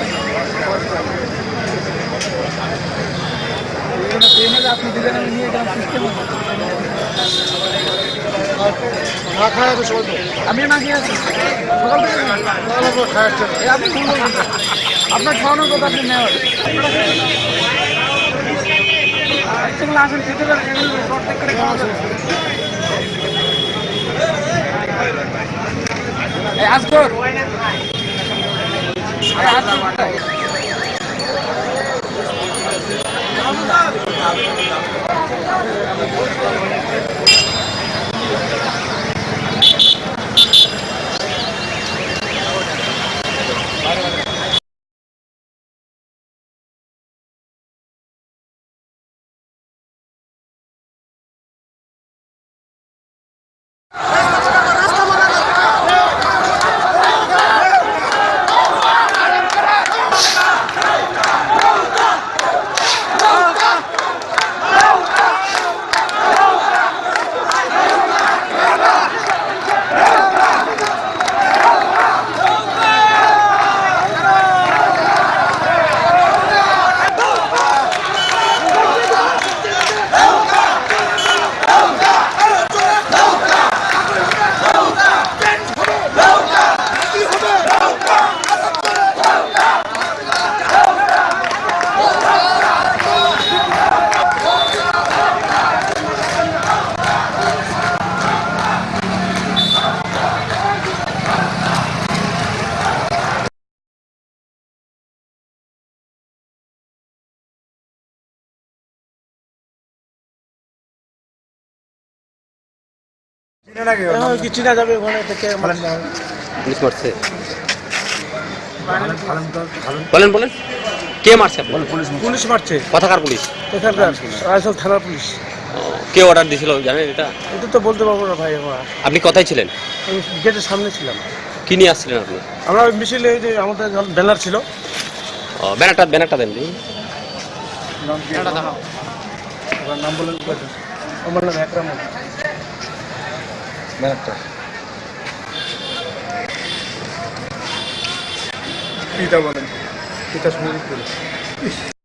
আমি না খায় তো সবাই আমি আপনার খাওয়ানোর কথা আপনি নেওয়ার আসেন খেতে এই কি চিনা যাবে ওখানে থেকে পুলিশ মারছে। বলেন বলেন। কে মারছে আপনি পুলিশ মারছে। কথাকার পুলিশ? এখানকার রায়সল থানার পুলিশ। কে অর্ডার দিয়েছিল জানেন এটা? এটা তো বলতে পারব না ভাই আমরা। আপনি কোথায় ছিলেন? গেটের সামনে ছিলাম। কি নিয়ে আসছিলেন আপনি? আমরা ওই মিছিলে এই যে আমাদের ব্যানার ছিল। ও, ব্যানারটা ব্যানারটা দেন নাম বলেন আমার নাম একরাম। ব্যানারটা পিতা বলেন। পিতা শুনে